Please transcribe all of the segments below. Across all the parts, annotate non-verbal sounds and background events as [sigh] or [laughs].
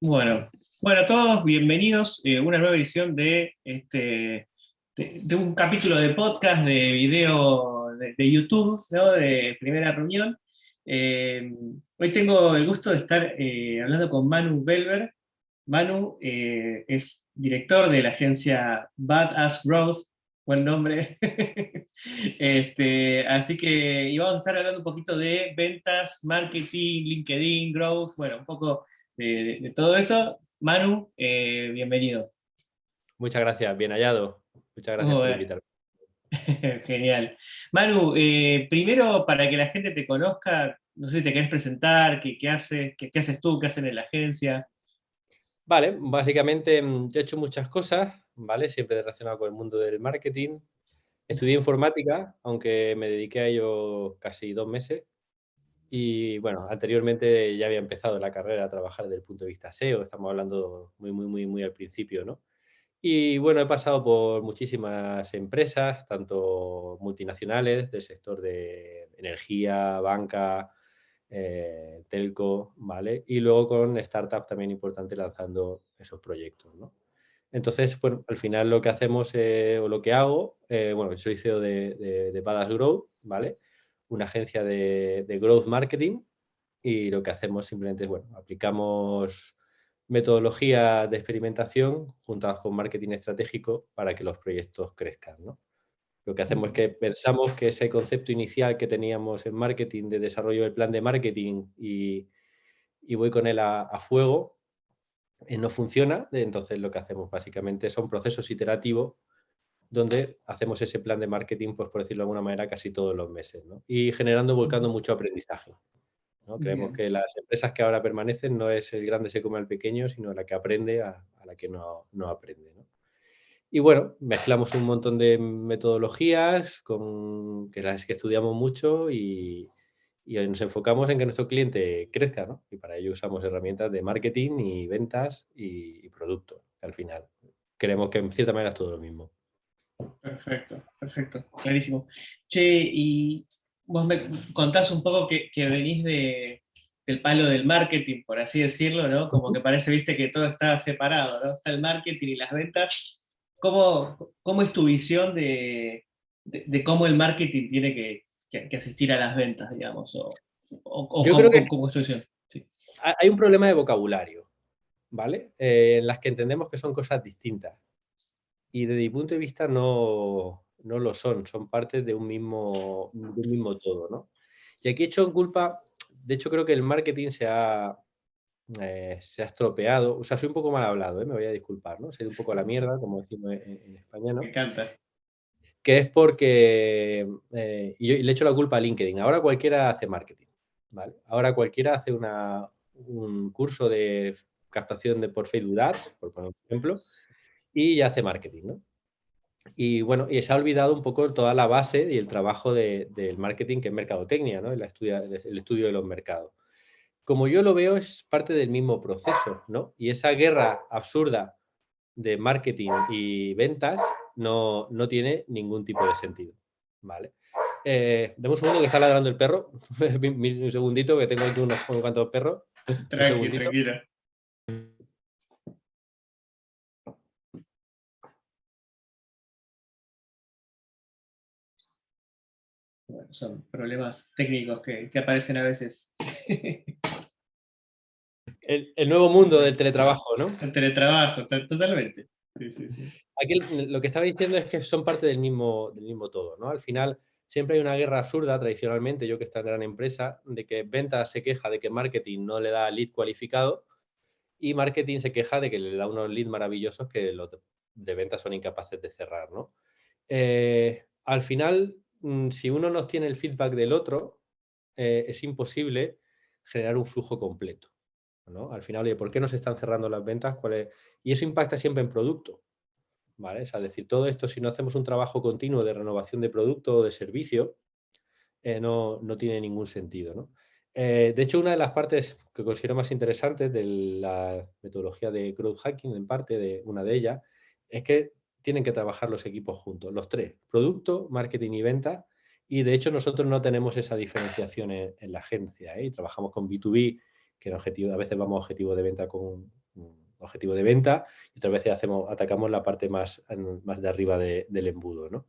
Bueno, bueno, todos bienvenidos a una nueva edición de, este, de, un capítulo de podcast, de video de, YouTube, de primera reunión. Eh, hoy tengo el gusto de estar eh, hablando con Manu Belver. Manu eh, es director de la agencia Badass Growth, buen nombre. [laughs] este, así que y vamos a estar hablando un poquito de ventas, marketing, LinkedIn, growth, bueno, un poco de, todo eso. Manu, eh, bienvenido. Muchas gracias, bien hallado. Muchas gracias por invitarme. [laughs] Genial. Manu, eh, primero para que la gente te conozca, no sé si te querés presentar, qué, qué haces, qué, qué, haces tú, qué hacen en la agencia. Vale, básicamente mm, yo he hecho muchas cosas, ¿vale? Siempre relacionado con el mundo del marketing. Estudié informática, aunque me dediqué a ello casi dos meses. Y bueno, anteriormente ya había empezado la carrera a trabajar desde el punto de vista SEO, estamos hablando muy, muy, muy, muy al principio, ¿no? Y bueno, he pasado por muchísimas empresas, tanto multinacionales del sector de energía, banca, eh, telco, ¿vale? Y luego con startups también importante lanzando esos proyectos, ¿no? Entonces, bueno, al final lo que hacemos eh, o lo que hago, eh, bueno, soy CEO de, de, de Growth, ¿vale? Una agencia de, growth marketing y lo que hacemos simplemente es, bueno, aplicamos metodología de experimentación juntas con marketing estratégico para que los proyectos crezcan. Lo que hacemos es que pensamos que ese concepto inicial que teníamos en marketing de desarrollo del plan de marketing y, voy con él a, a fuego, eh, no funciona. Entonces lo que hacemos básicamente son procesos iterativos donde hacemos ese plan de marketing, pues por decirlo de alguna manera, casi todos los meses, ¿no? Y generando, volcando mucho aprendizaje. ¿no? Creemos que las empresas que ahora permanecen no es el grande se come al pequeño, sino la que aprende a, la que no, no aprende. ¿no? Y bueno, mezclamos un montón de metodologías con, que las que estudiamos mucho y, y nos enfocamos en que nuestro cliente crezca, ¿no? Y para ello usamos herramientas de marketing y ventas y, y producto, al final. Creemos que en cierta manera es todo lo mismo. Perfecto, perfecto, clarísimo. Che, y vos me contás un poco que, venís de, del palo del marketing, por así decirlo, ¿no? Como que parece, viste, que todo está separado, ¿no? Está el marketing y las ventas. ¿Cómo, cómo es tu visión de, de, cómo el marketing tiene que, que, asistir a las ventas, digamos? O, o, Yo creo que cómo es tu visión? Hay un problema de vocabulario, ¿vale? Eh, en las que entendemos que son cosas distintas y desde mi punto de vista no, no lo son, son parte de un mismo, de un mismo todo, ¿no? Y aquí he hecho en culpa, de hecho creo que el marketing se ha, eh, se ha estropeado, o sea, soy un poco mal hablado, ¿eh? me voy a disculpar, ¿no? Soy un poco la mierda, como decimos en, España, ¿no? Me encanta. Que es porque, eh, y, yo, le echo la culpa a LinkedIn, ahora cualquiera hace marketing, ¿vale? Ahora cualquiera hace una, un curso de captación de por Facebook Ads, por ejemplo, y ya hace marketing, ¿no? Y bueno, y se ha olvidado un poco toda la base y el trabajo del marketing que es mercadotecnia, ¿no? El, el estudio de los mercados. Como yo lo veo, es parte del mismo proceso, ¿no? Y esa guerra absurda de marketing y ventas no, no tiene ningún tipo de sentido, ¿vale? Eh, un segundo que está ladrando el perro. [laughs] un segundito que tengo aquí unos cuantos perros. [laughs] Tranquilo, tranquila. Son problemas técnicos que, aparecen a veces. [laughs] El, nuevo mundo del teletrabajo, ¿no? El teletrabajo, totalmente. Aquí lo que estaba diciendo es que son parte del mismo, del mismo todo, ¿no? Al final siempre hay una guerra absurda, tradicionalmente, yo que estoy en gran empresa, de que ventas se queja de que marketing no le da lead cualificado y marketing se queja de que le da unos leads maravillosos que los de ventas son incapaces de cerrar, ¿no? Eh, al final, si uno no tiene el feedback del otro, eh, es imposible generar un flujo completo. ¿no? Al final, oye, ¿por qué no se están cerrando las ventas? Y eso impacta siempre en producto. Es decir, todo esto, si no hacemos un trabajo continuo de renovación de producto o de servicio, eh, no, tiene ningún sentido. Eh, de hecho, una de las partes que considero más interesantes de la metodología de growth hacking, en parte de una de ellas, es que tienen que trabajar los equipos juntos, los tres, producto, marketing y venta. Y de hecho nosotros no tenemos esa diferenciación en, la agencia ¿eh? trabajamos con B2B, que a veces vamos a objetivo de venta con objetivo de venta y otras veces atacamos la parte más, más de arriba del embudo. ¿no?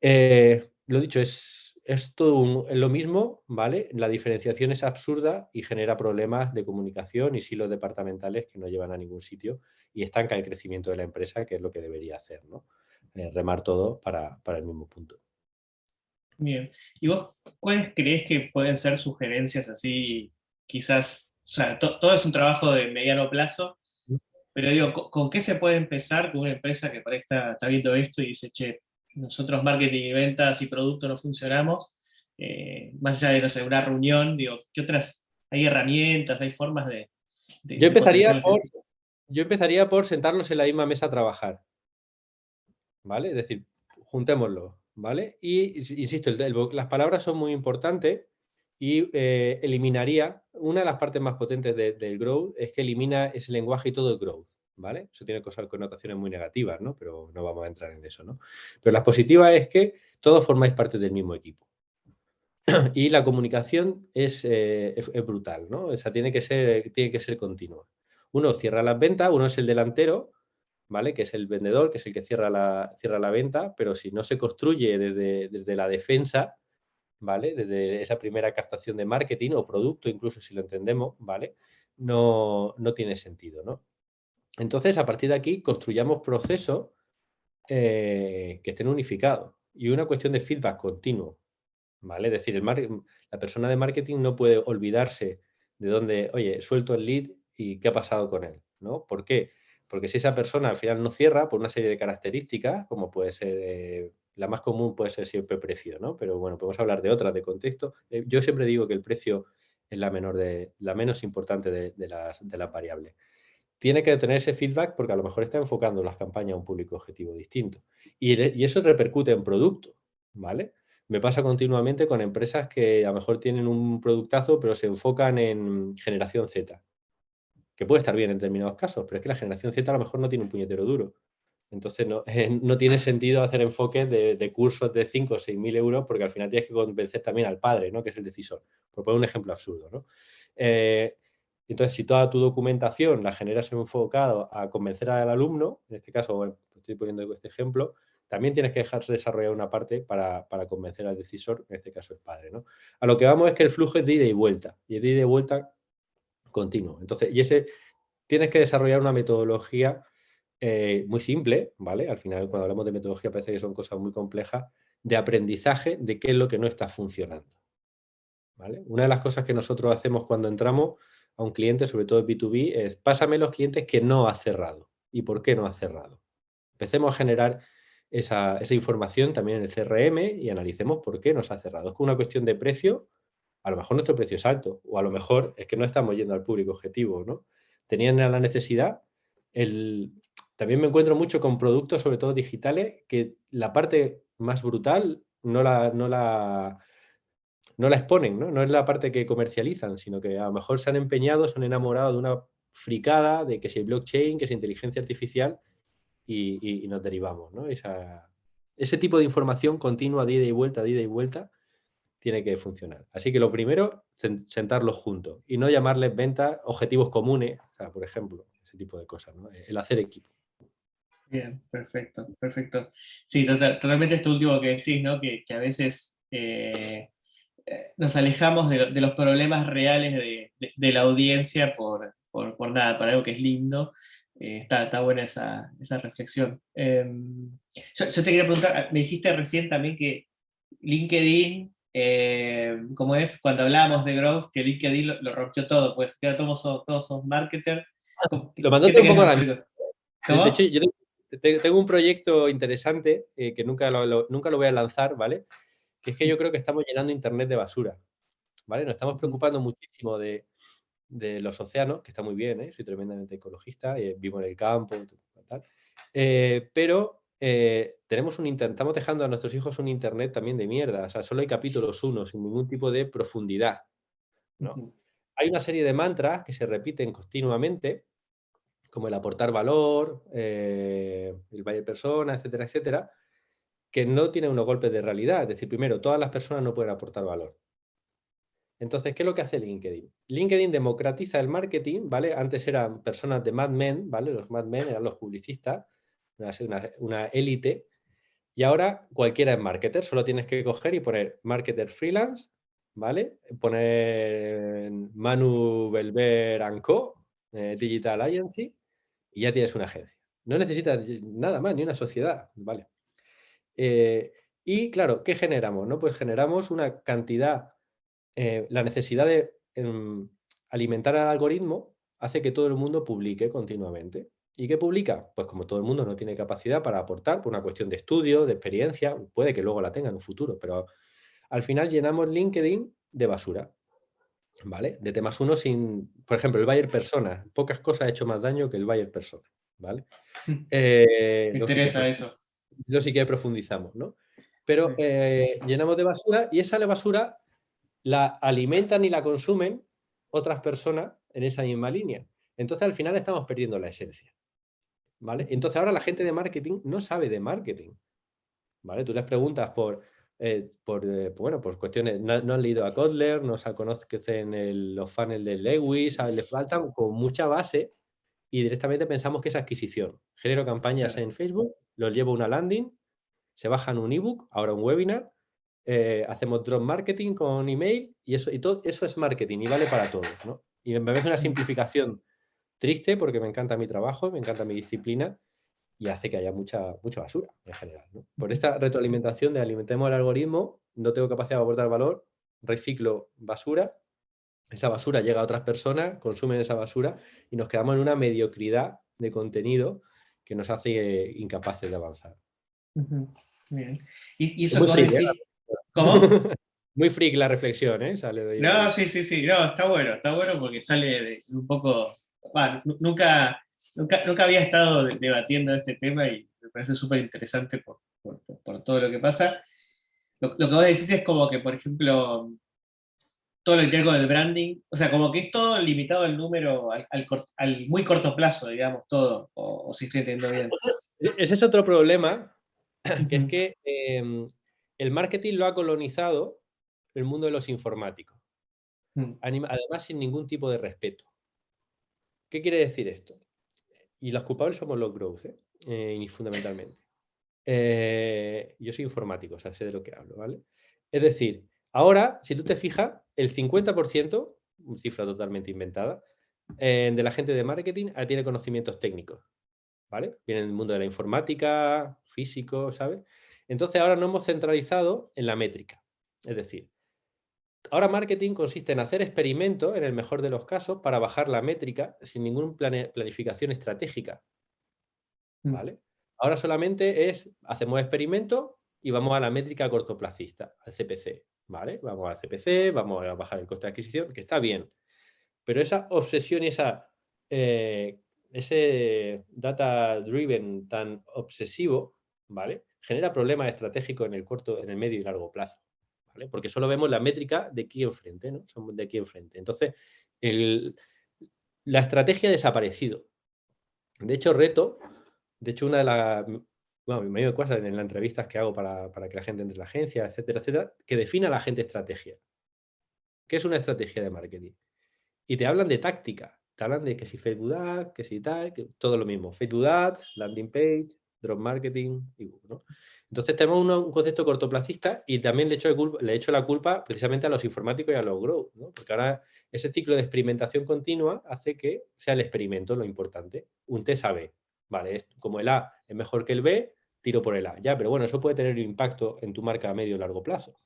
Eh, lo dicho, es, es todo lo mismo, ¿vale? La diferenciación es absurda y genera problemas de comunicación y silos departamentales que no llevan a ningún sitio y estanca el crecimiento de la empresa, que es lo que debería hacer, ¿no? Eh, remar todo para, para el mismo punto. Bien. ¿Y vos cuáles crees que pueden ser sugerencias así, quizás, o sea, todo es un trabajo de mediano plazo, pero digo, ¿con, qué se puede empezar con una empresa que por ahí está, viendo esto y dice, che, nosotros marketing y ventas y producto no funcionamos, eh, más allá de, no sé, una reunión, digo, ¿qué otras, hay herramientas, hay formas de... yo, empezaría por, yo empezaría por sentarlos en la misma mesa a trabajar, ¿vale? Es decir, juntémoslo, ¿vale? Y, insisto, las palabras son muy importantes y eh, eliminaría, una de las partes más potentes del growth es que elimina ese lenguaje y todo el growth, ¿vale? Eso tiene cosas, connotaciones muy negativas, ¿no? Pero no vamos a entrar en eso, ¿no? Pero la positiva es que todos formáis parte del mismo equipo. [clears throat] y la comunicación es, eh, brutal, ¿no? O sea, tiene que ser, tiene que ser continua. Uno cierra las ventas, uno es el delantero, ¿vale? Que es el vendedor, que es el que cierra la, cierra la venta, pero si no se construye desde, desde la defensa, ¿vale? Desde esa primera captación de marketing o producto, incluso si lo entendemos, ¿vale? No, tiene sentido, ¿no? Entonces, a partir de aquí, construyamos procesos eh, que estén unificados y una cuestión de feedback continuo, ¿vale? Es decir, el la persona de marketing no puede olvidarse de dónde, oye, suelto el lead y qué ha pasado con él, ¿no? ¿Por qué? Porque si esa persona al final no cierra por una serie de características, como puede ser eh, la más común puede ser siempre precio, ¿no? Pero bueno, podemos hablar de otras de contexto. Eh, yo siempre digo que el precio es la, menor de, la menos importante de, las, variables. Tiene que tener ese feedback porque a lo mejor está enfocando las campañas a un público objetivo distinto. Y, eso repercute en producto, ¿vale? Me pasa continuamente con empresas que a lo mejor tienen un productazo, pero se enfocan en generación Z, que puede estar bien en determinados casos, pero es que la generación Z a lo mejor no tiene un puñetero duro. Entonces no, no tiene sentido hacer enfoques de, cursos de 5 o 6 mil euros porque al final tienes que convencer también al padre, ¿no? que es el decisor. Por poner un ejemplo absurdo. ¿no? Eh, entonces, si toda tu documentación la generas enfocado a convencer al alumno, en este caso estoy poniendo este ejemplo, también tienes que dejar desarrollar una parte para, convencer al decisor, en este caso el padre. ¿no? A lo que vamos es que el flujo es de ida y vuelta, y es de ida y vuelta continuo. Entonces, y ese tienes que desarrollar una metodología eh, muy simple, ¿vale? Al final, cuando hablamos de metodología parece que son cosas muy complejas, de aprendizaje de qué es lo que no está funcionando. ¿vale? Una de las cosas que nosotros hacemos cuando entramos a un cliente, sobre todo en B2B, es pásame los clientes que no ha cerrado y por qué no ha cerrado. Empecemos a generar esa, información también en el CRM y analicemos por qué nos ha cerrado. Es una cuestión de precio, a lo mejor nuestro precio es alto o a lo mejor es que no estamos yendo al público objetivo, ¿no? Tenían la necesidad, el, también me encuentro mucho con productos, sobre todo digitales, que la parte más brutal no la, no la, no la exponen, ¿no? es la parte que comercializan, sino que a lo mejor se han empeñado, se han enamorado de una fricada de que si blockchain, que es inteligencia artificial y, nos derivamos. ¿no? ese tipo de información continua de ida y vuelta, de ida y vuelta, tiene que funcionar. Así que lo primero, sentarlos juntos y no llamarles ventas objetivos comunes, por ejemplo, ese tipo de cosas, el hacer equipo. Bien, perfecto, perfecto. Sí, totalmente esto último que decís, ¿no? Que, a veces eh, eh, nos alejamos de, los problemas reales de, la audiencia por, por, nada, por algo que es lindo. Eh, está, está, buena esa, reflexión. Em, yo, te quería preguntar, ah, me dijiste recién también que LinkedIn, como es, cuando hablábamos de growth, que LinkedIn lo, rompió todo, pues ya todos, todos somos marketers. Lo mandaste un poco a la De hecho, yo tengo un proyecto interesante eh, que nunca lo, nunca lo voy a lanzar, ¿vale? Que es que yo creo que estamos llenando Internet de basura, ¿vale? Nos estamos preocupando muchísimo de, los océanos, que está muy bien, ¿eh? Soy tremendamente ecologista, eh, vivo en el campo, tal. pero tenemos un estamos dejando a nuestros hijos un Internet también de mierda, o sea, solo hay capítulos uno, sin ningún tipo de profundidad, ¿no? Hay una serie de mantras que se repiten continuamente, como el aportar valor, eh, el buyer persona, etcétera, etcétera, que no tienen unos golpes de realidad. Es decir, primero, todas las personas no pueden aportar valor. Entonces, ¿qué es lo que hace LinkedIn? LinkedIn democratiza el marketing, ¿vale? Antes eran personas de Mad Men, ¿vale? Los Mad Men eran los publicistas, una élite, y ahora cualquiera es marketer, solo tienes que coger y poner marketer freelance, ¿vale? Poner Manu Belver Co, eh, Digital Agency, y ya tienes una agencia. No necesitas nada más, ni una sociedad, ¿vale? Eh, y claro, ¿qué generamos? No? Pues generamos una cantidad eh, la necesidad de em, alimentar al algoritmo hace que todo el mundo publique continuamente. ¿Y qué publica? Pues como todo el mundo no tiene capacidad para aportar por una cuestión de estudio, de experiencia, puede que luego la tenga en un futuro, pero al final llenamos LinkedIn de basura, ¿vale? De temas uno sin, por ejemplo, el buyer persona, pocas cosas ha hecho más daño que el buyer persona, ¿vale? Eh, Me interesa eso. Yo sí que profundizamos, ¿no? Pero eh, llenamos de basura y esa basura la alimentan y la consumen otras personas en esa misma línea. Entonces al final estamos perdiendo la esencia. ¿Vale? Entonces ahora la gente de marketing no sabe de marketing. ¿Vale? Tú les preguntas por, eh, por eh, bueno, por cuestiones, no, han leído a Kotler, no se conocen el, los funnels de Lewis, les faltan con mucha base y directamente pensamos que es adquisición. Genero campañas en Facebook, los llevo a una landing, se bajan un ebook, ahora un webinar, eh, hacemos drop marketing con email y eso, y todo eso es marketing y vale para todos. ¿no? Y me parece una simplificación triste porque me encanta mi trabajo, me encanta mi disciplina y hace que haya mucha, mucha basura en general. Por esta retroalimentación de alimentemos el algoritmo, no tengo capacidad de aportar valor, reciclo basura, esa basura llega a otras personas, consumen esa basura y nos quedamos en una mediocridad de contenido que nos hace eh, incapaces de avanzar. Bien. Y, eso que decís, ¿Cómo? [laughs] Muy freak la reflexión, ¿eh? Sale no, sí, sí, sí, no, está bueno, está bueno porque sale de un poco... Bueno, nunca, nunca, había estado debatiendo este tema y me parece súper interesante por, todo lo que pasa. Lo, que vos decís es como que, por ejemplo, todo lo que tiene con el branding, o sea, como que es todo limitado al número, al, muy corto plazo, digamos, todo, o, si estoy entendiendo bien. Ese es otro problema, que es que em, el marketing lo ha colonizado el mundo de los informáticos. Mm. Además, sin ningún tipo de respeto. ¿Qué quiere decir esto? Y los culpables somos los growth, ¿eh? Eh, fundamentalmente. Eh, yo soy informático, o sea, sé de lo que hablo, ¿vale? Es decir, ahora, si tú te fijas, el 50%, cifra totalmente inventada, de la gente de marketing tiene conocimientos técnicos, ¿vale? Viene del mundo de la informática, físico, ¿sabes? Entonces ahora nos hemos centralizado en la métrica. Es decir, ahora marketing consiste en hacer experimentos, en el mejor de los casos, para bajar la métrica sin ninguna planificación estratégica. Mm. ¿Vale? Ahora solamente es, hacemos experimentos y vamos a la métrica cortoplacista, al CPC. ¿Vale? Vamos al CPC, vamos a bajar el coste de adquisición, que está bien. Pero esa obsesión y esa, eh, ese data driven tan obsesivo, ¿vale? genera problemas estratégicos en el corto, en el medio y largo plazo. Porque solo vemos la métrica de aquí enfrente, ¿no? Somos de aquí enfrente. Entonces, la estrategia ha desaparecido. De hecho, reto, de hecho, una de las bueno, me cosas en las entrevistas que hago para, que la gente entre en la agencia, etcétera, etcétera, que defina a la gente estrategia. ¿Qué es una estrategia de marketing? Y te hablan de táctica, te hablan de que si Facebook Ads, que si tal, que todo lo mismo. Facebook Ads, landing page, drop marketing, ¿no? Entonces tenemos un concepto cortoplacista y también le echo, echo la culpa precisamente a los informáticos y a los growth, ¿no? porque ahora ese ciclo de experimentación continua hace que sea el experimento lo importante. Un test A-B, vale, como el A es mejor que el B, tiro por el A, ya, pero bueno, eso puede tener un impacto en tu marca a medio o largo plazo.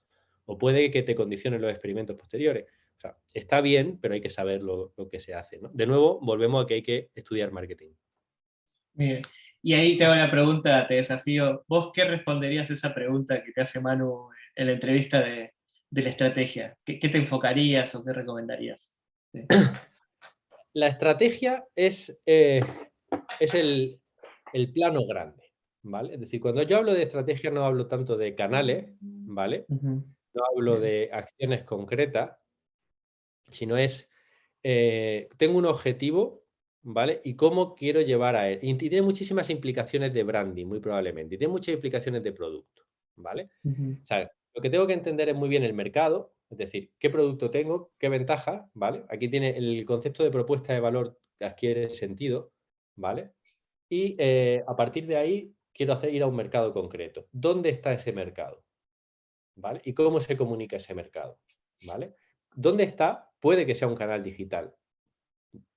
O puede que te condicionen los experimentos posteriores. O sea, está bien, pero hay que saber lo, que se hace. De nuevo, volvemos a que hay que estudiar marketing. Bien. Y ahí te hago una pregunta, te desafío. ¿Vos qué responderías a esa pregunta que te hace Manu en la entrevista de, la estrategia? ¿Qué, te enfocarías o qué recomendarías? [clears throat] La estrategia es, eh, es el, plano grande, ¿vale? Es decir, cuando yo hablo de estrategia no hablo tanto de canales, ¿vale? No hablo de acciones concretas, sino es, eh, tengo un objetivo ¿vale? Y cómo quiero llevar a él. Y tiene muchísimas implicaciones de branding, muy probablemente. Y tiene muchas implicaciones de producto, ¿vale? O sea, lo que tengo que entender es muy bien el mercado, es decir, qué producto tengo, qué ventaja, ¿vale? Aquí tiene el concepto de propuesta de valor que adquiere sentido, ¿vale? Y eh, a partir de ahí quiero hacer ir a un mercado concreto. ¿Dónde está ese mercado? ¿Vale? ¿Y cómo se comunica ese mercado? ¿Vale? ¿Dónde está? Puede que sea un canal digital.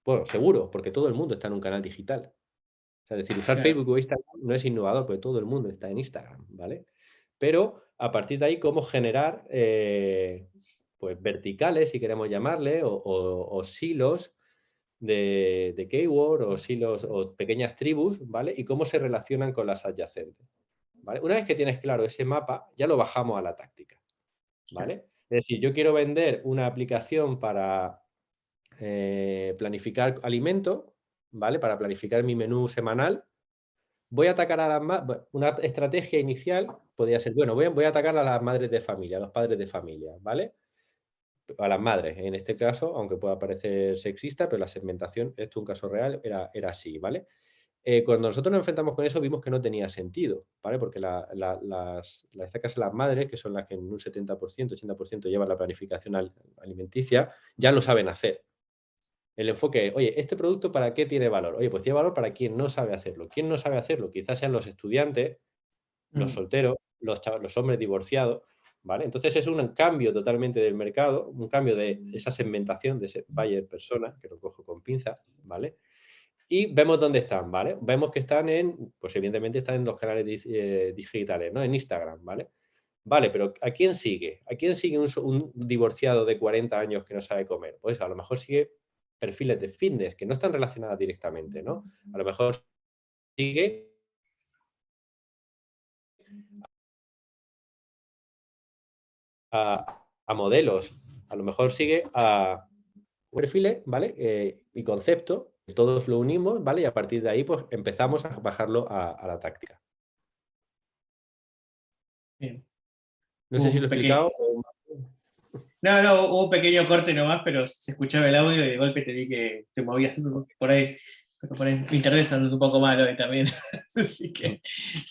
Bueno, seguro, porque todo el mundo está en un canal digital. es decir, usar Facebook o Instagram no es innovador, porque todo el mundo está en Instagram, ¿vale? Pero a partir de ahí, cómo generar eh, pues, verticales, si queremos llamarle, o, silos de, de, keyword, o silos, o pequeñas tribus, ¿vale? Y cómo se relacionan con las adyacentes. ¿vale? Una vez que tienes claro ese mapa, ya lo bajamos a la táctica, ¿vale? Es decir, yo quiero vender una aplicación para eh, planificar alimentos, ¿vale? Para planificar mi menú semanal. Voy a atacar a las una estrategia inicial podría ser, bueno, voy a, voy a atacar a las madres de familia, a los padres de familia, ¿vale? A las madres, en este caso, aunque pueda parecer sexista, pero la segmentación, esto es un caso real, era, así, ¿vale? Eh, cuando nosotros nos enfrentamos con eso vimos que no tenía sentido, ¿vale? Porque las, las las madres, que son las que en un 70%, 80% llevan la planificación alimenticia, ya lo saben hacer. El enfoque es, oye, ¿este producto para qué tiene valor? Oye, pues tiene valor para quien no sabe hacerlo. ¿Quién no sabe hacerlo? Quizás sean los estudiantes, los mm. solteros, los, los hombres divorciados, ¿vale? Entonces es un cambio totalmente del mercado, un cambio de esa segmentación de ese buyer persona, que lo cojo con pinza, ¿vale? Y vemos dónde están, ¿vale? Vemos que están en, pues evidentemente están en los canales eh, digitales, ¿no? En Instagram, ¿vale? Vale, pero ¿a quién sigue? ¿A quién sigue un, divorciado de 40 años que no sabe comer? Pues a lo mejor sigue perfiles de fitness que no están relacionadas directamente, ¿no? A lo mejor sigue a, a modelos, a lo mejor sigue a perfiles, ¿vale? Eh, y concepto todos lo unimos, ¿vale? Y a partir de ahí, pues empezamos a bajarlo a, la táctica. No sé si lo he explicado. No, no, hubo un pequeño corte nomás, pero se escuchaba el audio y de golpe te vi que te movías por ahí. Por ahí internet está un poco malo también. [laughs] Así que,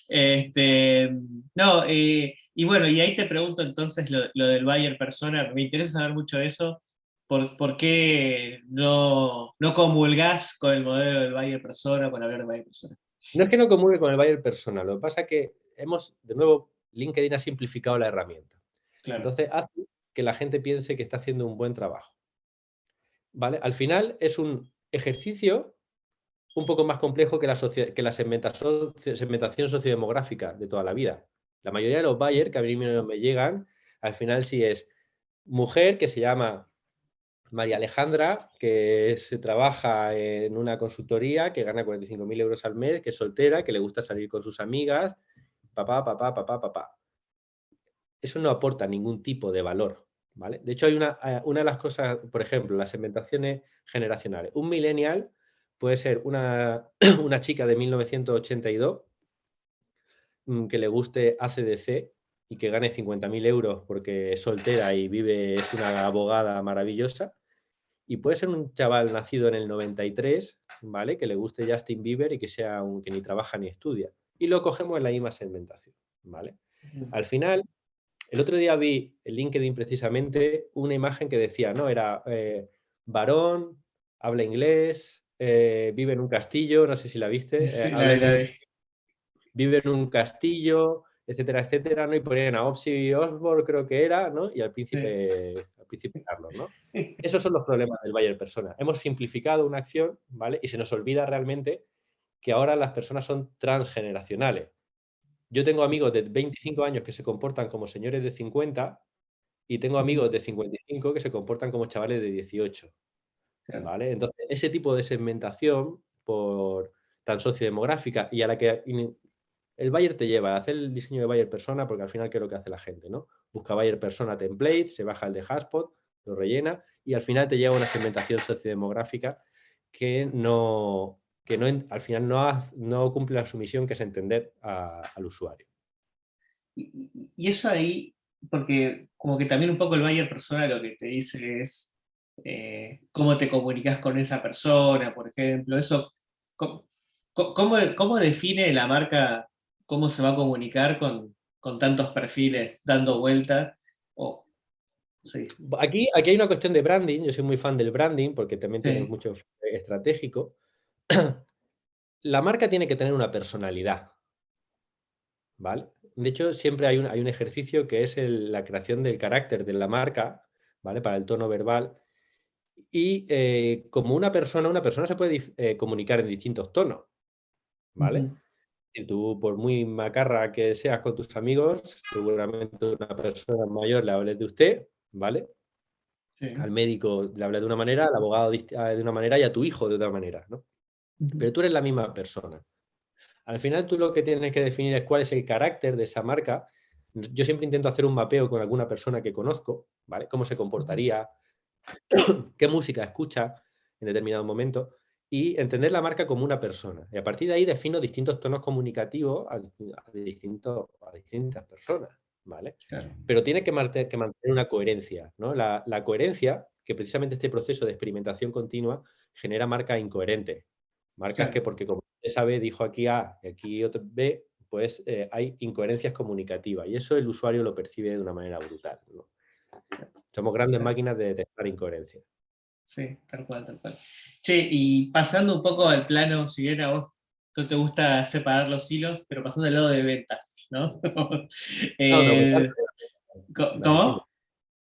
este, no, eh, y bueno, y ahí te pregunto entonces lo, lo del Bayer persona, me interesa saber mucho eso, ¿Por, qué no, no comulgás con el modelo del Bayer Persona, con hablar de Bayer Persona? No es que no comulgue con el Bayer Persona, lo que pasa es que hemos, de nuevo, LinkedIn ha simplificado la herramienta. Entonces hace que la gente piense que está haciendo un buen trabajo. ¿Vale? Al final es un ejercicio un poco más complejo que la, que la segmentación, sociodemográfica de toda la vida. La mayoría de los Bayer que a mí me llegan, al final sí es mujer que se llama María Alejandra, que se trabaja en una consultoría, que gana 45.000 euros al mes, que es soltera, que le gusta salir con sus amigas, papá, papá, papá, papá. Eso no aporta ningún tipo de valor. ¿Vale? De hecho, hay una, eh, una de las cosas, por ejemplo, las segmentaciones generacionales. Un millennial puede ser una, [clears throat] una chica de 1982 mm, que le guste ACDC y que gane 50.000 euros porque es soltera y vive, es una abogada maravillosa, y puede ser un chaval nacido en el 93, ¿vale? Que le guste Justin Bieber y que sea un que ni trabaja ni estudia. Y lo cogemos en la misma segmentación, ¿vale? Al final, el otro día vi en LinkedIn precisamente una imagen que decía, ¿no? Era eh, varón, habla inglés, eh, vive en un castillo, no sé si la viste. Eh, vive en un castillo, etcétera, etcétera, ¿no? Y ponían a Opsi Osborne, creo que era, ¿no? Y al príncipe ¿no? [laughs] Esos son los problemas del Bayer Persona. Hemos simplificado una acción, ¿vale? Y se nos olvida realmente que ahora las personas son transgeneracionales. Yo tengo amigos de 25 años que se comportan como señores de 50 y tengo amigos de 55 que se comportan como chavales de 18. ¿vale? Entonces, ese tipo de segmentación por tan sociodemográfica y a la que el Bayer te lleva a hacer el diseño de Bayer persona porque al final ¿qué es lo que hace la gente? ¿no? busca Bayer Persona Template, se baja el de Haspot, lo rellena y al final te lleva una segmentación sociodemográfica que no, que no al final no, no cumple su misión, que es entender al usuario. Y, eso ahí, porque como que también un poco el Bayer Persona lo que te dice es eh, cómo te comunicas con esa persona, por ejemplo, eso, ¿cómo, cómo, define la marca, cómo se va a comunicar con, con tantos perfiles dando vuelta. aquí, aquí hay una cuestión de branding, yo soy muy fan del branding porque también tiene mucho estratégico. [clears throat] La marca tiene que tener una personalidad, ¿vale? De hecho, siempre hay un, hay un ejercicio que es la creación del carácter de la marca, ¿vale? Para el tono verbal. Y eh, como una persona, una persona se puede eh, comunicar en distintos tonos, ¿vale? Y tú, por muy macarra que seas con tus amigos, seguramente una persona mayor le hables de usted, ¿vale? Al médico le hables de una manera, al abogado de una manera y a tu hijo de otra manera, ¿no? Pero tú eres la misma persona. Al final tú lo que tienes que definir es cuál es el carácter de esa marca. Yo siempre intento hacer un mapeo con alguna persona que conozco, ¿vale? Cómo se comportaría, [coughs] qué música escucha en determinado momento y entender la marca como una persona. Y a partir de ahí defino distintos tonos comunicativos a, distintos, a distintas personas, ¿vale? Pero tiene que, mantener, que mantener una coherencia, ¿no? La, la, coherencia, que precisamente este proceso de experimentación continua genera marcas incoherentes. Marcas que porque como usted sabe, dijo aquí A y aquí otro B, pues eh, hay incoherencias comunicativas y eso el usuario lo percibe de una manera brutal. Somos grandes máquinas de detectar incoherencias. Sí, tal cual, tal cual. Che, y pasando un poco al plano, si bien a vos no te gusta separar los hilos, pero pasando al lado de ventas, ¿no? [laughs] Eh, ¿Cómo?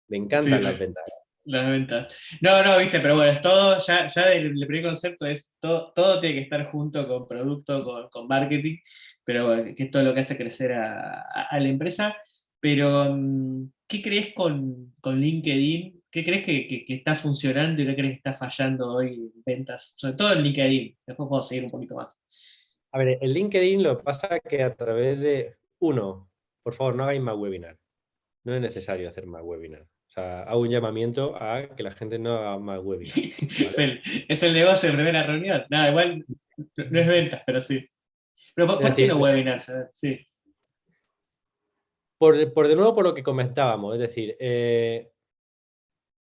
Me encantan las ventas. Las ventas. No, no, viste, pero bueno, es todo, ya, ya el, primer concepto es todo, todo tiene que estar junto con producto, con, con marketing, pero que es todo lo que hace crecer a, la empresa. Pero, mm, ¿qué crees con, con LinkedIn? ¿Qué crees que, que, está funcionando y qué crees que está fallando hoy en ventas? Sobre todo en LinkedIn, después puedo seguir un poquito más. A ver, en LinkedIn lo que pasa es que a través de, uno, por favor, no hagáis más webinar. No es necesario hacer más webinar. O sea, hago un llamamiento a que la gente no haga más webinars. [laughs] es, el, negocio de primera reunión. Nada, igual no es ventas, pero sí. Pero ¿por, qué no webinars? Sí. Por, de nuevo, por lo que comentábamos, es decir, eh,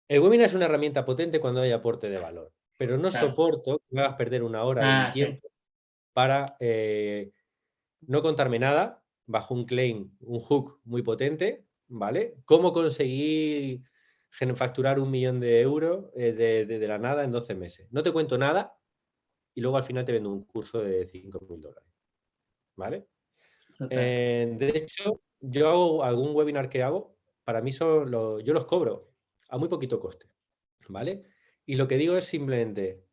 el webinar es una herramienta potente cuando hay aporte de valor, pero no soporto que me hagas perder una hora de ah, tiempo para eh, no contarme nada bajo un claim, un hook muy potente, ¿vale? ¿Cómo conseguir facturar un millón de euros eh, de, la nada en 12 meses? No te cuento nada y luego al final te vendo un curso de 5 mil dólares, ¿vale? Eh, de hecho, yo hago algún webinar que hago, para mí son yo los cobro a muy poquito coste, ¿vale? Y lo que digo es simplemente,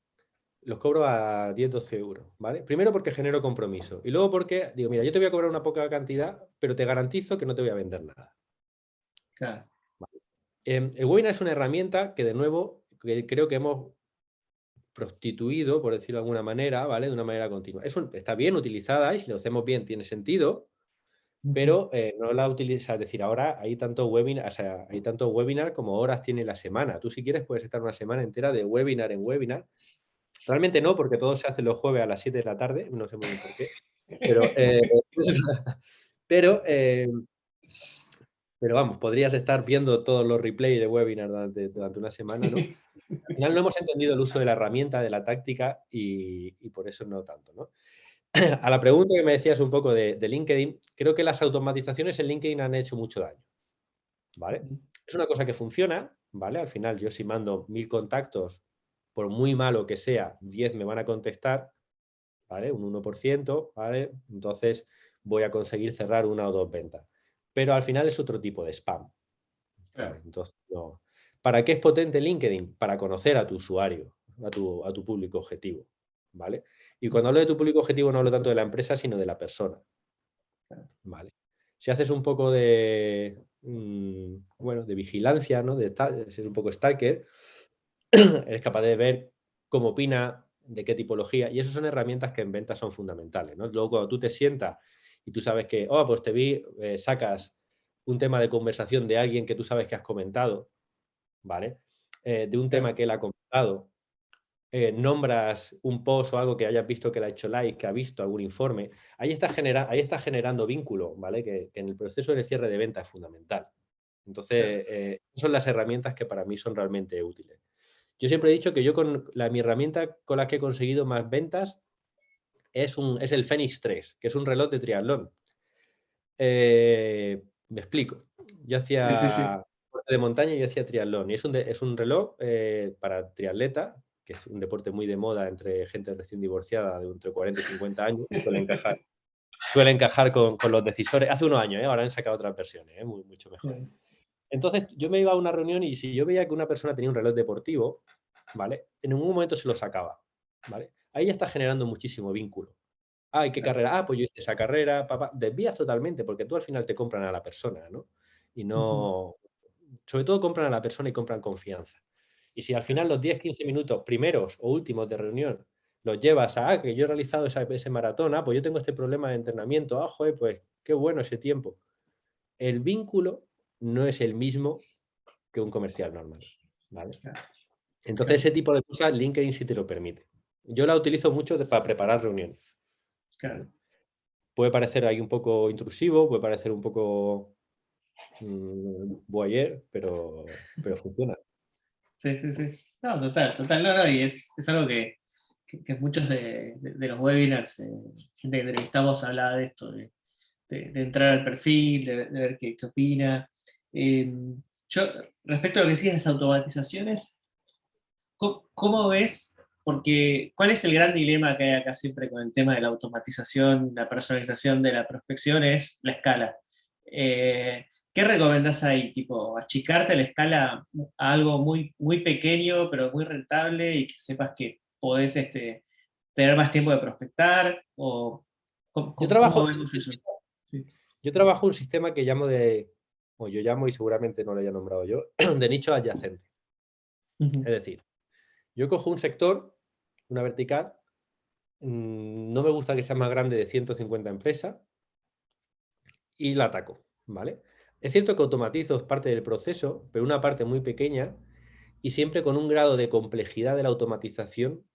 los cobro a 10, 12 euros, ¿vale? Primero porque genero compromiso y luego porque digo, mira, yo te voy a cobrar una poca cantidad, pero te garantizo que no te voy a vender nada. Em, el webinar es una herramienta que, de nuevo, creo que hemos prostituido, por decirlo de alguna manera, ¿vale? De una manera continua. Está bien utilizada y si lo hacemos bien tiene sentido, pero eh, no la utiliza, es decir, ahora hay tanto webinar, o sea, hay tanto webinar como horas tiene la semana. Tú si quieres puedes estar una semana entera de webinar en webinar. Realmente no, porque todo se hace los jueves a las 7 de la tarde, no sé muy bien por qué. Pero, eh, [laughs] [laughs] pero eh, pero vamos, podrías estar viendo todos los replays de webinar durante, durante una semana, ¿no? [laughs] Al final no hemos entendido el uso de la herramienta, de la táctica y, por eso no tanto, ¿no? [clears throat] A la pregunta que me decías un poco de, LinkedIn, creo que las automatizaciones en LinkedIn han hecho mucho daño, ¿vale? Es una cosa que funciona, ¿vale? Al final yo si mando mil contactos, por muy malo que sea, 10 me van a contestar, ¿vale? Un 1%, ¿vale? Entonces voy a conseguir cerrar una o dos ventas pero al final es otro tipo de spam. Entonces, ¿Para qué es potente LinkedIn? Para conocer a tu usuario, a tu, a tu público objetivo. ¿vale? Y cuando hablo de tu público objetivo no hablo tanto de la empresa, sino de la persona. ¿vale? Si haces un poco de, mm, bueno, de vigilancia, ¿no? de, ser un poco stalker, [clears throat] eres capaz de ver cómo opina, de qué tipología, y esas son herramientas que en ventas son fundamentales. ¿no? Luego cuando tú te sientas y tú sabes que, oh, pues te vi, eh, sacas un tema de conversación de alguien que tú sabes que has comentado, ¿vale? Eh, de un tema que él ha comentado, eh, nombras un post o algo que hayas visto que le ha hecho like, que ha visto algún informe, ahí está, genera ahí está generando vínculo, ¿vale? Que, en el proceso de cierre de venta es fundamental. Entonces, son las herramientas que para mí son realmente útiles. Yo siempre he dicho que yo con la, mi herramienta con la que he conseguido más ventas es, un, es el Fenix 3, que es un reloj de triatlón. Eh, me explico. Yo hacía de montaña y yo hacía triatlón. Y es un, es un reloj eh, para triatleta, que es un deporte muy de moda entre gente recién divorciada de entre 40 y 50 años. Suele encajar, suele encajar con, con, los decisores. Hace unos años, ¿eh? ahora han sacado otras versiones, muy, mucho mejor. Entonces yo me iba a una reunión y si yo veía que una persona tenía un reloj deportivo, ¿vale? En ningún momento se lo sacaba, ¿vale? Ahí ya está generando muchísimo vínculo. Ah, qué carrera? Ah, pues yo hice esa carrera, papá. Desvías totalmente porque tú al final te compran a la persona, ¿no? Y no... Sobre todo compran a la persona y compran confianza. Y si al final los 10, 15 minutos primeros o últimos de reunión los llevas a, ah, que yo he realizado ese maratón, ah, pues yo tengo este problema de entrenamiento, ah, joder, pues qué bueno ese tiempo. El vínculo no es el mismo que un comercial normal. ¿vale? Entonces, ese tipo de cosas LinkedIn sí te lo permite. Yo la utilizo mucho para preparar reuniones. Puede parecer ahí un poco intrusivo, puede parecer un poco mmm, pero, pero funciona. Sí, sí, sí. No, total, total. No, no, y es, es algo que, que, muchos de, de, los webinars, eh, gente que entrevistamos hablaba de esto, de, de entrar al perfil, de, ver qué, qué opina. Em, yo, respecto a lo que siguen las automatizaciones, ¿cómo, ves? Porque, ¿cuál es el gran dilema que hay acá siempre con el tema de la automatización, la personalización de la prospección? Es la escala. Eh, ¿Qué recomendás ahí? Tipo, achicarte la escala a algo muy, muy pequeño, pero muy rentable, y que sepas que podés este, tener más tiempo de prospectar, o yo trabajo, Yo trabajo un sistema que llamo de o yo llamo y seguramente no lo haya nombrado yo, [clears throat] de nicho adyacente. Es decir, yo cojo un sector, una vertical, mm, no me gusta que sea más grande de 150 empresas y la ataco, ¿vale? Es cierto que automatizo parte del proceso, pero una parte muy pequeña y siempre con un grado de complejidad de la automatización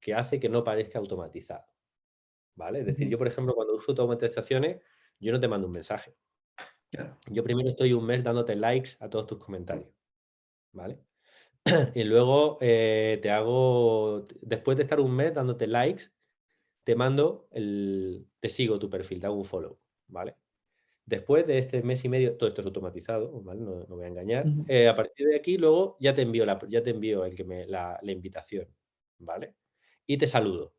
que hace que no parezca automatizado. ¿Vale? Es decir, yo, por ejemplo, cuando uso automatizaciones, yo no te mando un mensaje. Yo primero estoy un mes dándote likes a todos tus comentarios, ¿vale? [clears throat] y luego eh, te hago, después de estar un mes dándote likes, te mando el, te sigo tu perfil, te hago un follow, ¿vale? Después de este mes y medio, todo esto es automatizado, ¿vale? No, voy a engañar. Eh, a partir de aquí, luego ya te envío, la, ya te envío el que me, la, invitación, ¿vale? Y te saludo.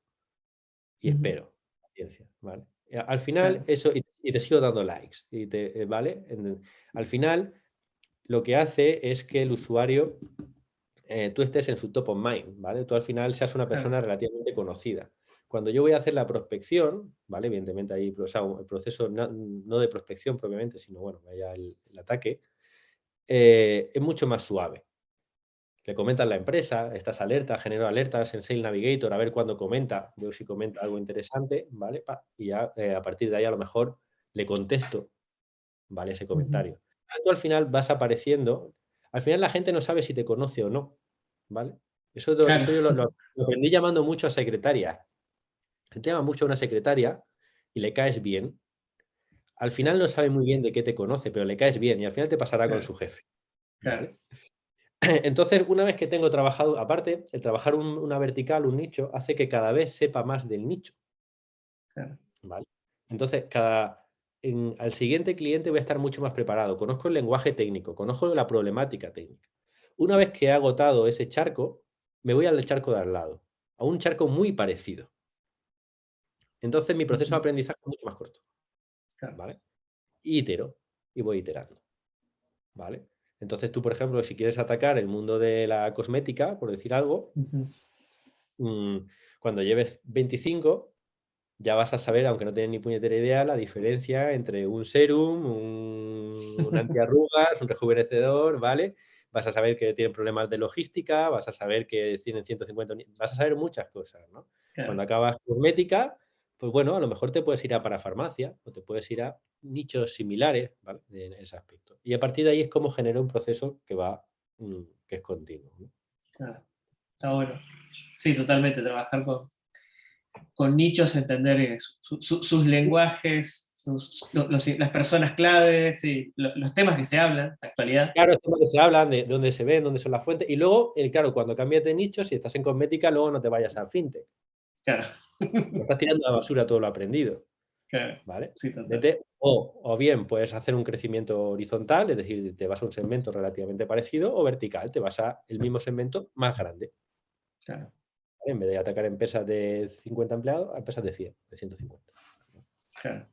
Y espero, paciencia, ¿vale? Al final, eso, y te sigo dando likes, y te, eh, ¿vale? al final, lo que hace es que el usuario, eh, tú estés en su top of mind, ¿vale? Tú al final seas una persona relativamente conocida. Cuando yo voy a hacer la prospección, ¿vale? Evidentemente ahí, el proceso no, de prospección propiamente, sino, bueno, vaya el, ataque, eh, es mucho más suave. Le comentas la empresa, estás alerta, genero alertas en Sales Navigator, a ver cuándo comenta, veo si comenta algo interesante, ¿vale? y ya a partir de ahí a lo mejor le contesto, ¿vale? Ese comentario. Tú al final vas apareciendo, al final la gente no sabe si te conoce o no, ¿vale? Eso, yo lo, aprendí llamando mucho a secretaria. te llama mucho a una secretaria y le caes bien. Al final no sabe muy bien de qué te conoce, pero le caes bien y al final te pasará con su jefe. [clears throat] Entonces, una vez que tengo trabajado, aparte, el trabajar una vertical, un nicho, hace que cada vez sepa más del nicho. ¿Vale? Entonces, cada, al siguiente cliente voy a estar mucho más preparado. Conozco el lenguaje técnico, conozco la problemática técnica. Una vez que he agotado ese charco, me voy al charco de al lado, a un charco muy parecido. Entonces mi proceso de aprendizaje es mucho más corto. ¿Vale? Y itero, y voy iterando. ¿Vale? Entonces tú, por ejemplo, si quieres atacar el mundo de la cosmética, por decir algo, mm, cuando lleves 25, ya vas a saber, aunque no tienes ni puñetera idea, la diferencia entre un serum, un, un [laughs] antiarrugas, un rejuvenecedor, ¿vale? Vas a saber que tienen problemas de logística, vas a saber que tienen 150, vas a saber muchas cosas, ¿no? Cuando acabas cosmética, pues bueno, a lo mejor te puedes ir a parafarmacia o te puedes ir a nichos similares, ¿vale? En ese aspecto. Y a partir de ahí es como genera un proceso que va, mm, que es continuo. Claro, está bueno. Sí, totalmente, trabajar con, con nichos, entender eh, sus lenguajes, las personas claves y los temas que se hablan, la actualidad. Claro, los temas que se hablan, de dónde se ven, dónde son las fuentes. Y luego, el, claro, cuando cambias de nicho, si estás en cosmética, luego no te vayas a fintech. Claro. estás tirando a la basura todo lo aprendido. ¿vale? o, o, bien puedes hacer un crecimiento horizontal, es decir, te vas a un segmento relativamente parecido, o vertical, te vas a el mismo segmento más grande. Claro. En vez de atacar empresas de 50 empleados, a empresas de 100, de 150. Claro.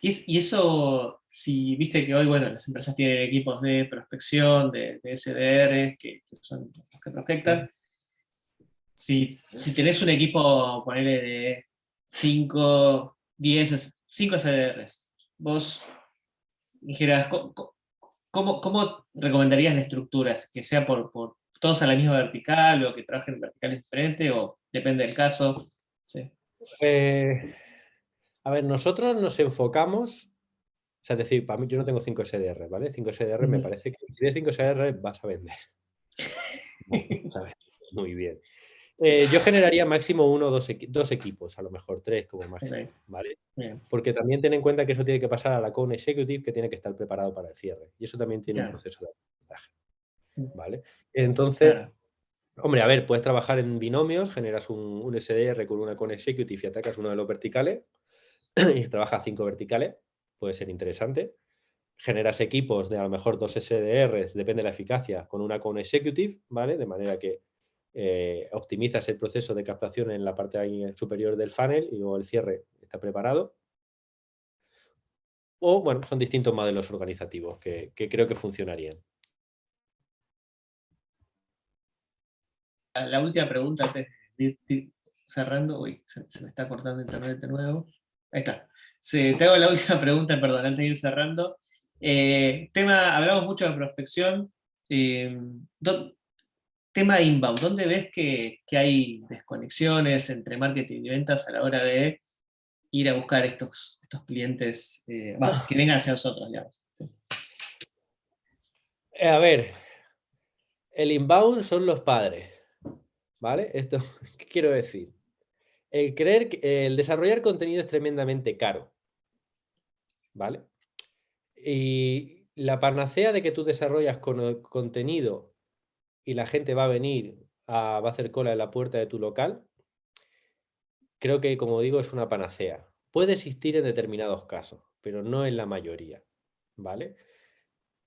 Y, eso, si viste que hoy, bueno, las empresas tienen equipos de prospección, de, SDR, que, son los que prospectan, si, si tenés un equipo, ponele de 5, 10, 5 SDRs, vos dijeras, ¿cómo, recomendarías la estructura? ¿Que sea por, por, todos a la misma vertical o que trabajen en verticales diferentes o depende del caso? Sí. Eh, a ver, nosotros nos enfocamos, o sea, es decir, para mí yo no tengo 5 SDR, ¿vale? 5 SDR me parece que si tienes 5 SDR vas a vender. [laughs] Muy bien. Eh, yo generaría máximo uno o dos, equipos, a lo mejor tres como máximo, ¿vale? Porque también ten en cuenta que eso tiene que pasar a la Cone Executive que tiene que estar preparado para el cierre. Y eso también tiene un proceso de aprendizaje, mm. ¿vale? Entonces, hombre, a ver, puedes trabajar en binomios, generas un, un SDR con una Cone Executive y atacas uno de los verticales, [clears throat] y trabaja cinco verticales, puede ser interesante. Generas equipos de a lo mejor dos SDRs, depende de la eficacia, con una con executive, ¿vale? De manera que eh, optimizas el proceso de captación en la parte superior del funnel y luego el cierre está preparado. O, bueno, son distintos modelos organizativos que, creo que funcionarían. La última pregunta, cerrando, uy, se, se me está cortando internet de nuevo. Ahí está. te hago la [laughs] última pregunta, perdón, antes de ir cerrando. Eh, tema, hablamos mucho de prospección. Eh, tema inbound, ¿dónde ves que, hay desconexiones entre marketing y ventas a la hora de ir a buscar estos, estos clientes eh, que vengan hacia nosotros, A ver, el inbound son los padres, ¿vale? Esto, [laughs] ¿qué quiero decir? El creer que el desarrollar contenido es tremendamente caro. ¿Vale? Y la panacea de que tú desarrollas con contenido y la gente va a venir, a, va a hacer cola en la puerta de tu local, creo que, como digo, es una panacea. Puede existir en determinados casos, pero no en la mayoría. ¿Vale?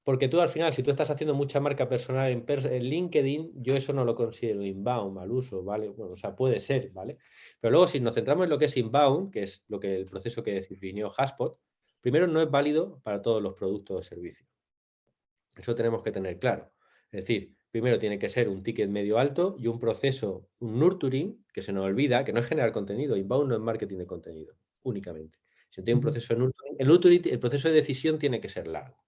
Porque tú al final, si tú estás haciendo mucha marca personal en, LinkedIn, yo eso no lo considero inbound, mal uso, ¿vale? Bueno, o sea, puede ser, ¿vale? Pero luego si nos centramos en lo que es inbound, que es lo que el proceso que definió Haspot, primero no es válido para todos los productos o servicios. Eso tenemos que tener claro. Es decir, primero tiene que ser un ticket medio alto y un proceso, un nurturing, que se nos olvida, que no es generar contenido, inbound no es marketing de contenido, únicamente. Si tiene un proceso de nurturing, el nurturing, el proceso de decisión tiene que ser largo.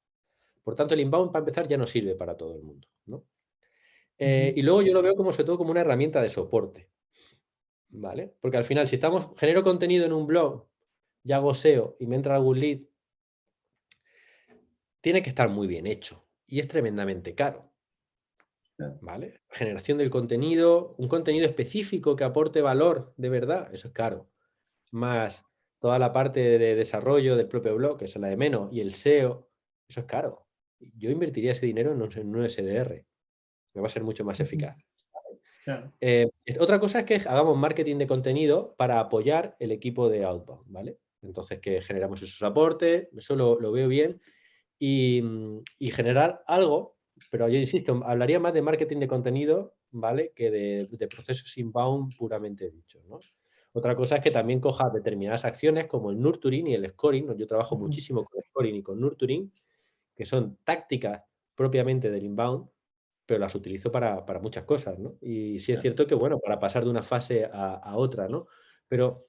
Por tanto, el inbound, para empezar, ya no sirve para todo el mundo. Eh, y luego yo lo veo como, sobre todo como una herramienta de soporte. ¿Vale? Porque al final, si estamos, genero contenido en un blog, ya hago SEO y me entra algún lead, tiene que estar muy bien hecho y es tremendamente caro. ¿Vale? Generación del contenido, un contenido específico que aporte valor de verdad, eso es caro. Más toda la parte de desarrollo del propio blog, que es la de menos, y el SEO, eso es caro yo invertiría ese dinero en un, SDR. Me va a ser mucho más eficaz. Eh, otra cosa es que hagamos marketing de contenido para apoyar el equipo de Outbound, ¿vale? Entonces que generamos esos aportes, eso lo, veo bien, y, generar algo, pero yo insisto, hablaría más de marketing de contenido, ¿vale? Que de, procesos inbound puramente dicho, Otra cosa es que también coja determinadas acciones como el nurturing y el scoring. Yo trabajo muchísimo con scoring y con nurturing que son tácticas propiamente del inbound, pero las utilizo para, muchas cosas, ¿no? Y sí es cierto que, bueno, para pasar de una fase a, otra, ¿no? Pero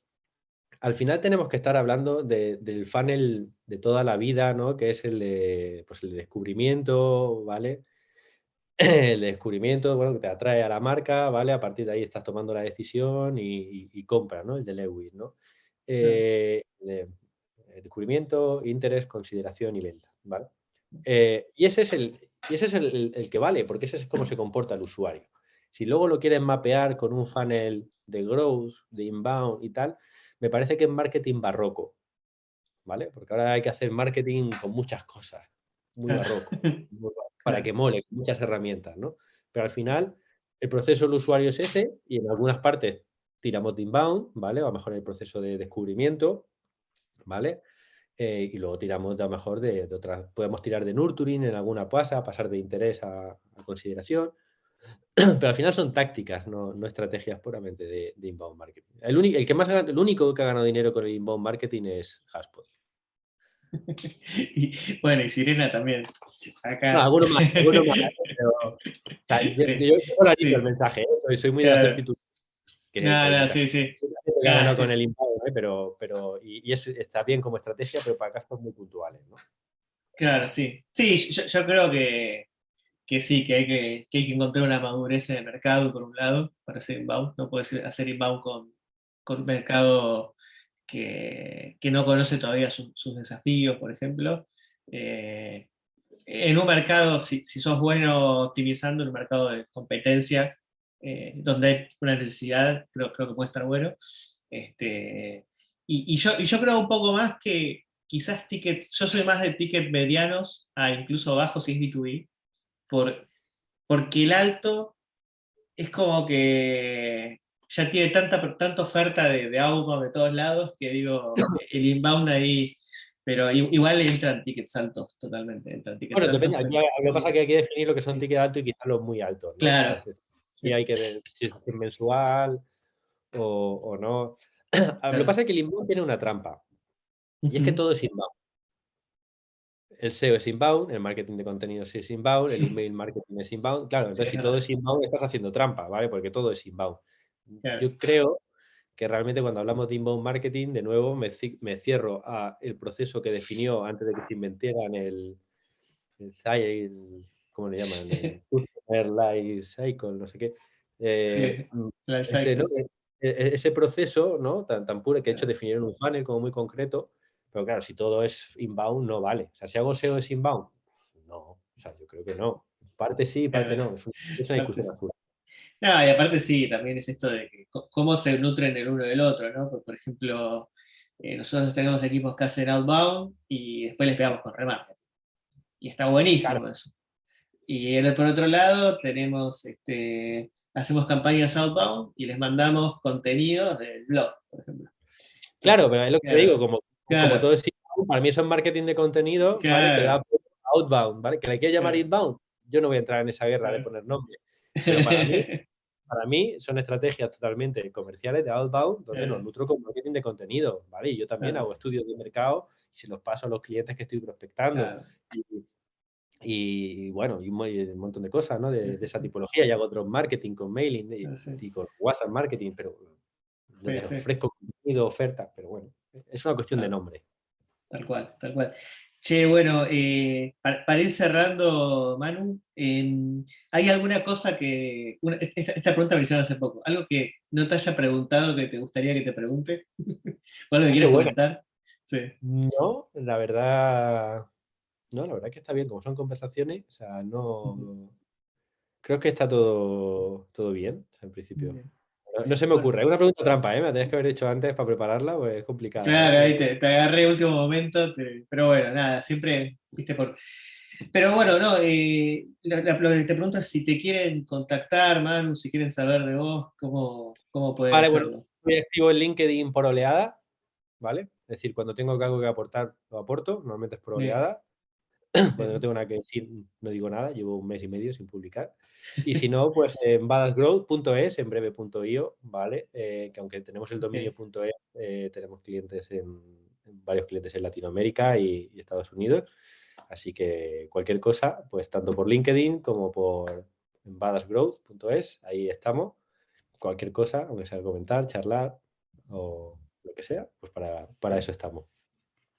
al final tenemos que estar hablando del funnel de toda la vida, ¿no? Que es el de, pues el descubrimiento, ¿vale? [clears throat] El descubrimiento, bueno, que te atrae a la marca, ¿vale? A partir de ahí estás tomando la decisión y, compra, ¿no? El de Lewis, ¿no? Eh, descubrimiento, interés, consideración y venta, ¿vale? Eh, y ese es, el, y ese es el, que vale, porque ese es cómo se comporta el usuario. Si luego lo quieren mapear con un funnel de growth, de inbound y tal, me parece que es marketing barroco, ¿vale? Porque ahora hay que hacer marketing con muchas cosas, muy [laughs] barroco, para que mole, con muchas herramientas, ¿no? Pero al final, el proceso del usuario es ese y en algunas partes tiramos de inbound, ¿vale? O a lo mejor el proceso de descubrimiento, ¿vale? Eh, y luego tiramos de lo mejor de, otras, podemos tirar de nurturing en alguna pasa, pasar de interés a, consideración, [clears throat] pero al final son tácticas, no, estrategias puramente de, inbound marketing. El, el, que más, el único que ha ganado dinero con el inbound marketing es Haspot. [laughs] bueno, y Sirena también. Acá. No, alguno más, alguno más. [laughs] Yo, yo, el mensaje, ¿eh? soy, muy de la actitud. Claro, sí, sí. Claro, con el ¿eh? pero, pero y, eso está bien como estrategia, pero para gastos muy puntuales, ¿no? Claro, sí. Sí, yo, creo que, que, sí, que hay que, que hay que encontrar una madurez en el mercado, por un lado, para hacer inbound. No puedes hacer inbound con, con un mercado que, no conoce todavía sus desafíos, por ejemplo. Eh, en un mercado, si, sos bueno optimizando, en un mercado de competencia, eh, donde hay una necesidad, creo, creo, que puede estar bueno. Este, y, yo, y yo creo un poco más que quizás tickets, yo soy más de tickets medianos a incluso bajos si es B2B, por, porque el alto es como que ya tiene tanta, tanta oferta de, de outbound de todos lados que digo, [coughs] el inbound ahí, pero igual entran tickets altos totalmente. Entran tickets bueno, depende, lo que pasa es que hay que definir lo que son tickets altos y quizás los muy altos. Claro. Si hay que ver si es mensual o, o no. [clears throat] Lo que pasa es que el inbound tiene una trampa. Y es que todo es inbound. El SEO es inbound, el marketing de contenidos es inbound, el email marketing es inbound. Claro, entonces si todo es inbound estás haciendo trampa, ¿vale? Porque todo es inbound. Yo creo que realmente cuando hablamos de inbound marketing, de nuevo me, cierro a el proceso que definió antes de que se inventaran el, el, ¿cómo le llaman? El [laughs] Life Cycle, no sé qué. Eh, mm, ese, e, e, ese, proceso ¿no? tan, tan puro que de hecho definieron un funnel como muy concreto, pero claro, si todo es inbound no vale. O sea, si hago SEO es inbound, no, o sea, yo creo que no. Parte sí, parte no. Es, una discusión azul. No, y aparte sí, también es esto de cómo se nutren el uno del otro, ¿no? por ejemplo, eh, nosotros tenemos equipos que hacen outbound y después les pegamos con remarketing. Y está buenísimo eso. Y por otro lado tenemos, este, hacemos campañas outbound y les mandamos contenidos del blog, por ejemplo. claro, pero es lo que te digo, como, todo es para mí eso es marketing de contenido, ¿vale? outbound, ¿vale? Que le quiero llamar inbound, yo no voy a entrar en esa guerra de poner nombre. Pero para mí, [laughs] para mí son estrategias totalmente comerciales de outbound, donde nos nutro con marketing de contenido, ¿vale? Y yo también hago estudios de mercado y se los paso a los clientes que estoy prospectando. Y, bueno, y un, montón de cosas, ¿no? De, esa tipología. Y hago otro marketing con mailing y, con WhatsApp marketing, pero ofrezco contenido, ofertas, pero bueno, es una cuestión de nombre. Tal cual, tal cual. Che, bueno, eh, para, ir cerrando, Manu, em, ¿hay alguna cosa que... esta, pregunta me hicieron hace poco. ¿Algo que no te haya preguntado que te gustaría que te pregunte? [laughs] ¿O algo que quieras comentar? No, la verdad... No, la verdad que está bien. Como son conversaciones, o sea, no... Creo que está todo, todo bien, en principio. No, se me ocurre. Es una pregunta trampa, ¿eh? Me la tenías que haber hecho antes para prepararla, pues es complicado. Claro, ahí te, te agarré último momento, pero bueno, nada, siempre, viste, por... Pero bueno, no, eh, lo que te pregunto es si te quieren contactar, Manu, si quieren saber de vos, cómo, cómo pueden Vale, bueno, estoy activo en LinkedIn por oleada, ¿vale? Es decir, cuando tengo algo que aportar, lo aporto, normalmente es por oleada. Cuando no [laughs] tengo nada que decir, no digo nada, llevo un mes y medio sin publicar. Y si no, pues en badasgrowth.es, en breve.io, ¿vale? Eh, que aunque tenemos el dominio.es, eh, tenemos clientes en, varios clientes en Latinoamérica y, Estados Unidos. Así que cualquier cosa, pues tanto por LinkedIn como por badasgrowth.es, ahí estamos. Cualquier cosa, aunque sea comentar, charlar o lo que sea, pues para, para eso estamos.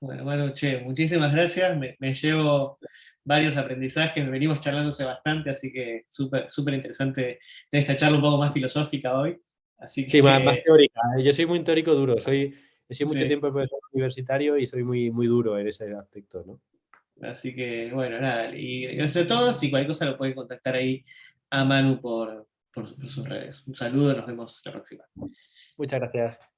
Bueno, bueno, che, muchísimas gracias. Me, llevo varios aprendizajes, me venimos charlándose bastante, así que súper súper interesante esta charla un poco más filosófica hoy. Así que, sí, más, teórica. ¿eh? Yo soy muy teórico duro, soy, he sido mucho tiempo profesor universitario y soy muy, muy duro en ese aspecto, ¿no? Así que, bueno, nada, y gracias a todos, y cualquier cosa lo pueden contactar ahí a Manu por, por sus redes. Un saludo, nos vemos la próxima. Muchas gracias.